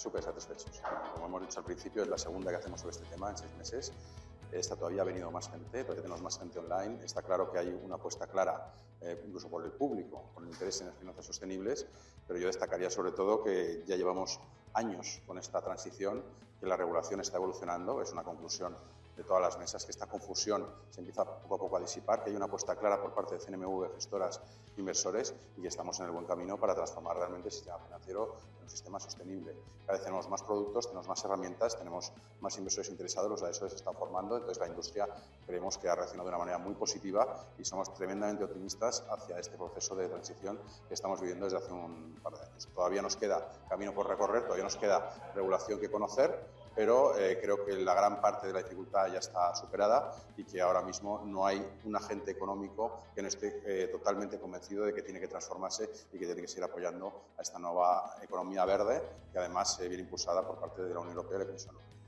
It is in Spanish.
súper satisfechos. Como hemos dicho al principio, es la segunda que hacemos sobre este tema en seis meses. Esta todavía ha venido más gente, todavía tenemos más gente online. Está claro que hay una apuesta clara, eh, incluso por el público, con el interés en las finanzas sostenibles, pero yo destacaría sobre todo que ya llevamos años con esta transición, que la regulación está evolucionando, es una conclusión de todas las mesas, que esta confusión se empieza poco a poco a disipar, que hay una apuesta clara por parte de CNMV, gestoras, inversores y que estamos en el buen camino para transformar realmente el sistema financiero en un sistema sostenible. Cada vez tenemos más productos, tenemos más herramientas, tenemos más inversores interesados, los asesores se están formando, entonces la industria creemos que ha reaccionado de una manera muy positiva y somos tremendamente optimistas hacia este proceso de transición que estamos viviendo desde hace un par de años. Todavía nos queda camino por recorrer, todavía nos queda regulación que conocer, pero eh, creo que la gran parte de la dificultad ya está superada y que ahora mismo no hay un agente económico que no esté eh, totalmente convencido de que tiene que transformarse y que tiene que seguir apoyando a esta nueva economía verde que además se viene impulsada por parte de la Unión Europea y la Comisión Europea.